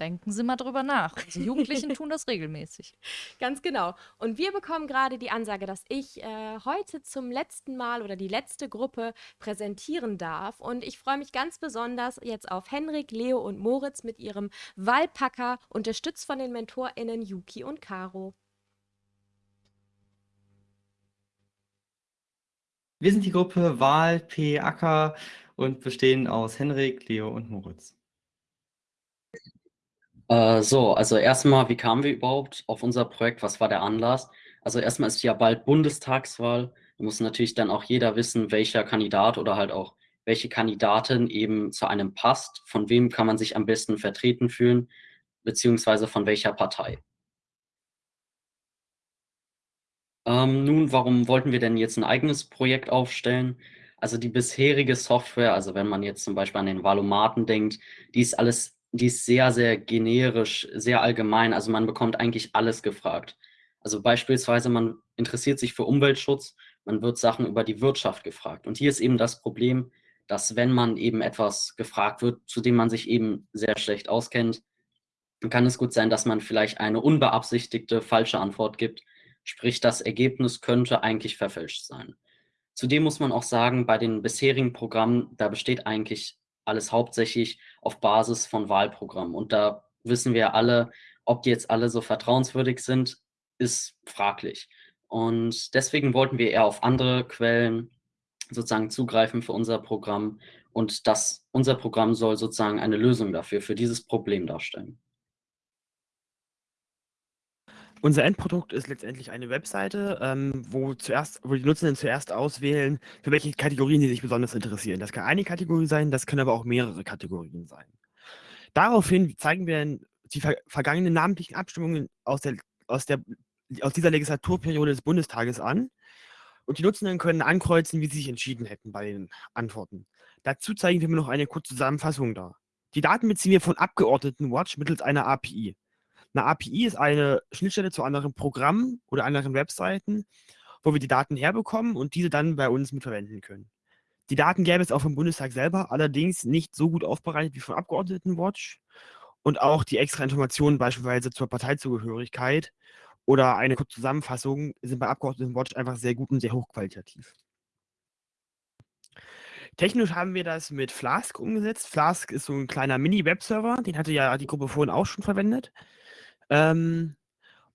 denken Sie mal drüber nach. Unsere Jugendlichen <laughs> tun das regelmäßig. Ganz genau. Und wir bekommen gerade die Ansage, dass ich äh, heute zum letzten Mal oder die letzte Gruppe präsentieren darf. Und ich freue mich ganz besonders jetzt auf Henrik, Leo und Moritz mit ihrem Wallpacker, unterstützt von den MentorInnen Yuki und Caro. Wir sind die Gruppe Wahl P. Acker und bestehen aus Henrik, Leo und Moritz. Äh, so, also erstmal, wie kamen wir überhaupt auf unser Projekt? Was war der Anlass? Also erstmal ist ja bald Bundestagswahl. Da muss natürlich dann auch jeder wissen, welcher Kandidat oder halt auch welche Kandidatin eben zu einem passt. Von wem kann man sich am besten vertreten fühlen, beziehungsweise von welcher Partei. Ähm, nun, warum wollten wir denn jetzt ein eigenes Projekt aufstellen? Also die bisherige Software, also wenn man jetzt zum Beispiel an den Valomaten denkt, die ist alles, die ist sehr, sehr generisch, sehr allgemein. Also man bekommt eigentlich alles gefragt. Also beispielsweise, man interessiert sich für Umweltschutz, man wird Sachen über die Wirtschaft gefragt. Und hier ist eben das Problem, dass wenn man eben etwas gefragt wird, zu dem man sich eben sehr schlecht auskennt, dann kann es gut sein, dass man vielleicht eine unbeabsichtigte falsche Antwort gibt Sprich, das Ergebnis könnte eigentlich verfälscht sein. Zudem muss man auch sagen, bei den bisherigen Programmen, da besteht eigentlich alles hauptsächlich auf Basis von Wahlprogrammen. Und da wissen wir alle, ob die jetzt alle so vertrauenswürdig sind, ist fraglich. Und deswegen wollten wir eher auf andere Quellen sozusagen zugreifen für unser Programm. Und das, unser Programm soll sozusagen eine Lösung dafür, für dieses Problem darstellen. Unser Endprodukt ist letztendlich eine Webseite, ähm, wo, zuerst, wo die Nutzenden zuerst auswählen, für welche Kategorien sie sich besonders interessieren. Das kann eine Kategorie sein, das können aber auch mehrere Kategorien sein. Daraufhin zeigen wir die ver vergangenen namentlichen Abstimmungen aus, der, aus, der, aus dieser Legislaturperiode des Bundestages an. Und die Nutzenden können ankreuzen, wie sie sich entschieden hätten bei den Antworten. Dazu zeigen wir noch eine kurze Zusammenfassung dar. Die Daten beziehen wir von Abgeordnetenwatch mittels einer API. Eine API ist eine Schnittstelle zu anderen Programmen oder anderen Webseiten, wo wir die Daten herbekommen und diese dann bei uns mitverwenden können. Die Daten gäbe es auch vom Bundestag selber, allerdings nicht so gut aufbereitet wie von Abgeordnetenwatch und auch die extra Informationen beispielsweise zur Parteizugehörigkeit oder eine kurze Zusammenfassung sind bei Abgeordnetenwatch einfach sehr gut und sehr hochqualitativ. Technisch haben wir das mit Flask umgesetzt. Flask ist so ein kleiner Mini-Webserver, den hatte ja die Gruppe vorhin auch schon verwendet. Ähm,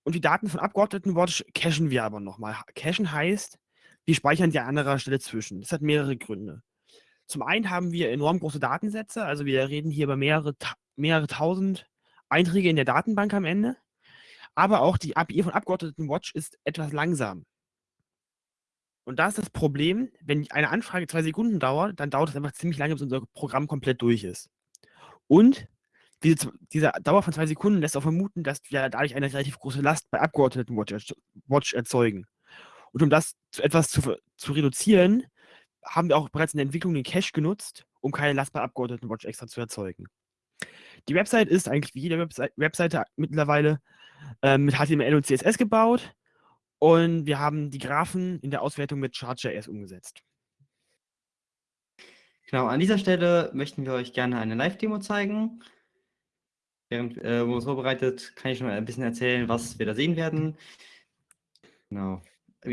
und die Daten von Abgeordnetenwatch cachen wir aber nochmal. Cachen heißt, wir speichern die an anderer Stelle zwischen. Das hat mehrere Gründe. Zum einen haben wir enorm große Datensätze, also wir reden hier über mehrere, mehrere tausend Einträge in der Datenbank am Ende. Aber auch die API von Abgeordnetenwatch ist etwas langsam. Und da ist das Problem, wenn eine Anfrage zwei Sekunden dauert, dann dauert es einfach ziemlich lange, bis unser Programm komplett durch ist. Und diese, diese Dauer von zwei Sekunden lässt auch vermuten, dass wir dadurch eine relativ große Last bei Abgeordnetenwatch erzeugen. Und um das zu etwas zu, zu reduzieren, haben wir auch bereits in der Entwicklung den Cache genutzt, um keine Last bei Abgeordnetenwatch extra zu erzeugen. Die Website ist eigentlich wie jede Website, Webseite mittlerweile äh, mit HTML und CSS gebaut und wir haben die Graphen in der Auswertung mit Chart.js umgesetzt. Genau, an dieser Stelle möchten wir euch gerne eine Live-Demo zeigen. Während äh, wir uns vorbereitet, kann ich schon ein bisschen erzählen, was wir da sehen werden. Genau.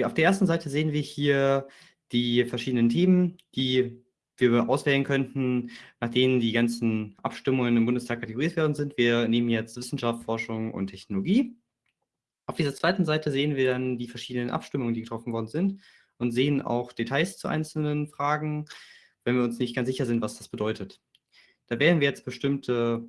Auf der ersten Seite sehen wir hier die verschiedenen Themen, die wir auswählen könnten, nach denen die ganzen Abstimmungen im Bundestag kategorisiert werden sind. Wir nehmen jetzt Wissenschaft, Forschung und Technologie. Auf dieser zweiten Seite sehen wir dann die verschiedenen Abstimmungen, die getroffen worden sind und sehen auch Details zu einzelnen Fragen, wenn wir uns nicht ganz sicher sind, was das bedeutet. Da wählen wir jetzt bestimmte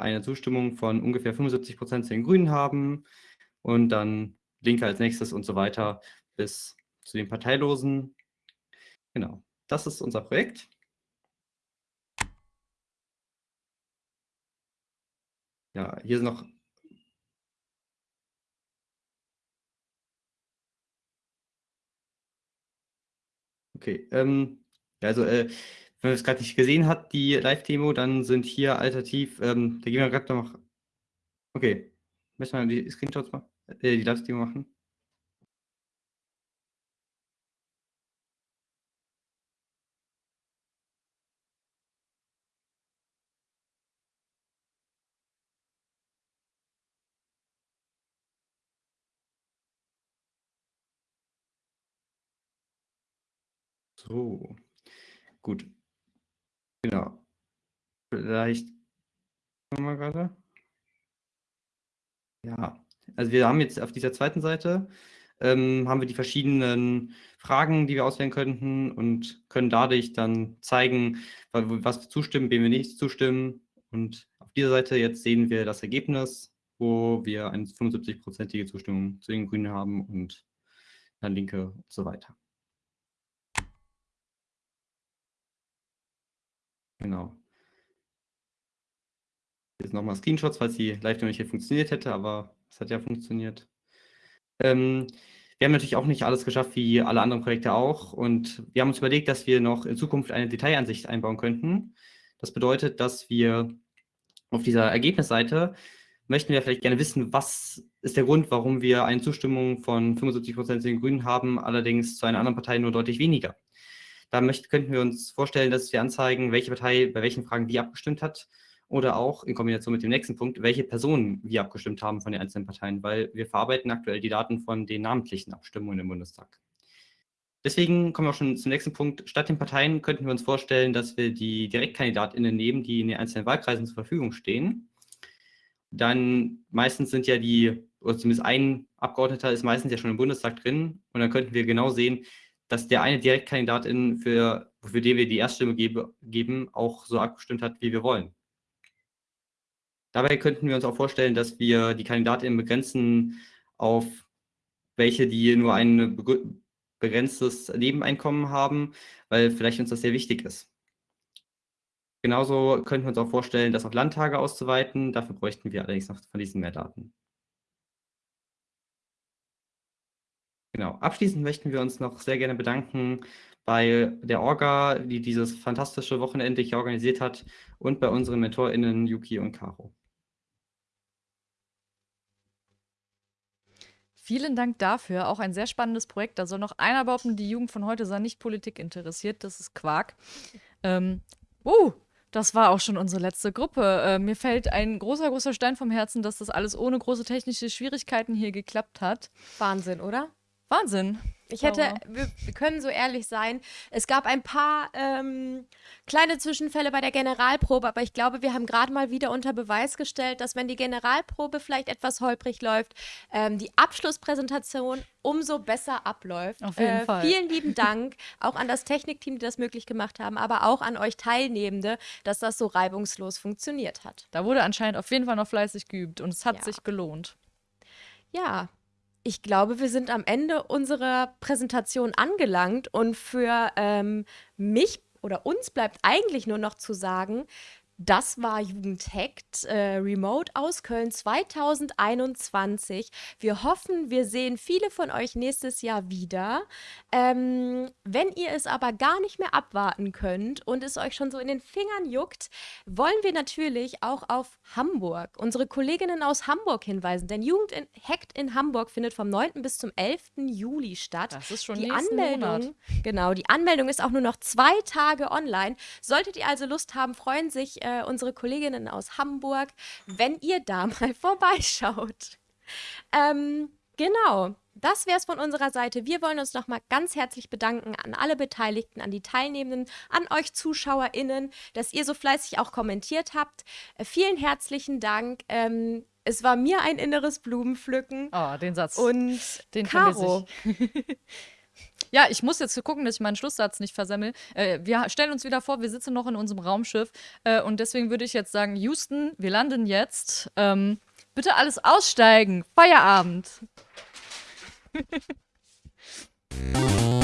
eine Zustimmung von ungefähr 75 Prozent zu den Grünen haben und dann Linke als nächstes und so weiter bis zu den Parteilosen. Genau, das ist unser Projekt. Ja, hier sind noch Okay, ähm, also, äh, wenn man es gerade nicht gesehen hat, die Live-Demo, dann sind hier alternativ, ähm, da gehen wir gerade noch. Okay, müssen wir die Screenshots machen, äh, die Live-Demo machen? So, gut. Genau. Vielleicht mal gerade. Ja, also wir haben jetzt auf dieser zweiten Seite ähm, haben wir die verschiedenen Fragen, die wir auswählen könnten und können dadurch dann zeigen, was wir zustimmen, wem wir nicht zustimmen. Und auf dieser Seite jetzt sehen wir das Ergebnis, wo wir eine 75-prozentige Zustimmung zu den Grünen haben und dann Linke und so weiter. Genau. Jetzt nochmal Screenshots, falls die Live-Demo nicht hier funktioniert hätte, aber es hat ja funktioniert. Ähm, wir haben natürlich auch nicht alles geschafft, wie alle anderen Projekte auch. Und wir haben uns überlegt, dass wir noch in Zukunft eine Detailansicht einbauen könnten. Das bedeutet, dass wir auf dieser Ergebnisseite möchten wir vielleicht gerne wissen, was ist der Grund, warum wir eine Zustimmung von 75 Prozent den Grünen haben, allerdings zu einer anderen Partei nur deutlich weniger. Da möchten, könnten wir uns vorstellen, dass wir anzeigen, welche Partei bei welchen Fragen wie abgestimmt hat oder auch in Kombination mit dem nächsten Punkt, welche Personen wie abgestimmt haben von den einzelnen Parteien, weil wir verarbeiten aktuell die Daten von den namentlichen Abstimmungen im Bundestag. Deswegen kommen wir auch schon zum nächsten Punkt. Statt den Parteien könnten wir uns vorstellen, dass wir die DirektkandidatInnen nehmen, die in den einzelnen Wahlkreisen zur Verfügung stehen. Dann meistens sind ja die, oder zumindest ein Abgeordneter ist meistens ja schon im Bundestag drin. Und dann könnten wir genau sehen, dass der eine Direktkandidatin, für, für den wir die Erststimme gebe, geben, auch so abgestimmt hat, wie wir wollen. Dabei könnten wir uns auch vorstellen, dass wir die Kandidatinnen begrenzen auf welche, die nur ein begrenztes Nebeneinkommen haben, weil vielleicht uns das sehr wichtig ist. Genauso könnten wir uns auch vorstellen, das auf Landtage auszuweiten. Dafür bräuchten wir allerdings noch von diesen mehr Daten. Genau. Abschließend möchten wir uns noch sehr gerne bedanken bei der Orga, die dieses fantastische Wochenende hier organisiert hat und bei unseren MentorInnen Yuki und Caro. Vielen Dank dafür. Auch ein sehr spannendes Projekt. Da soll noch einer behaupten, die Jugend von heute sei nicht Politik interessiert. Das ist Quark. Ähm, uh, das war auch schon unsere letzte Gruppe. Äh, mir fällt ein großer, großer Stein vom Herzen, dass das alles ohne große technische Schwierigkeiten hier geklappt hat. Wahnsinn, oder? Wahnsinn. Ich hätte, wir, wir können so ehrlich sein, es gab ein paar ähm, kleine Zwischenfälle bei der Generalprobe, aber ich glaube, wir haben gerade mal wieder unter Beweis gestellt, dass wenn die Generalprobe vielleicht etwas holprig läuft, ähm, die Abschlusspräsentation umso besser abläuft. Auf jeden äh, Fall. Vielen lieben Dank auch an das Technikteam, die das möglich gemacht haben, aber auch an euch Teilnehmende, dass das so reibungslos funktioniert hat. Da wurde anscheinend auf jeden Fall noch fleißig geübt und es hat Ja. sich gelohnt. Ja, ich glaube, wir sind am Ende unserer Präsentation angelangt. Und für ähm, mich oder uns bleibt eigentlich nur noch zu sagen, das war Jugendhackt äh, Remote aus Köln 2021. Wir hoffen, wir sehen viele von euch nächstes Jahr wieder. Ähm, wenn ihr es aber gar nicht mehr abwarten könnt und es euch schon so in den Fingern juckt, wollen wir natürlich auch auf Hamburg, unsere Kolleginnen aus Hamburg hinweisen. Denn Jugend in, Hamburg findet vom 9. bis zum 11. Juli statt. Das ist schon die Anmeldung, Monat. genau, die Anmeldung ist auch nur noch zwei Tage online. Solltet ihr also Lust haben, freuen sich äh, unsere Kolleginnen aus Hamburg, wenn ihr da <laughs> mal vorbeischaut. Ähm, genau. Das wäre es von unserer Seite. Wir wollen uns nochmal ganz herzlich bedanken an alle Beteiligten, an die Teilnehmenden, an euch ZuschauerInnen, dass ihr so fleißig auch kommentiert habt. Äh, vielen herzlichen Dank. Ähm, es war mir ein inneres Blumenpflücken. Oh, den Satz. Und den Caro, <laughs> Ja, ich muss jetzt gucken, dass ich meinen Schlusssatz nicht versemmel. Äh, wir stellen uns wieder vor, wir sitzen noch in unserem Raumschiff. Äh, und deswegen würde ich jetzt sagen, Houston, wir landen jetzt. Ähm, bitte alles aussteigen. Feierabend. <laughs>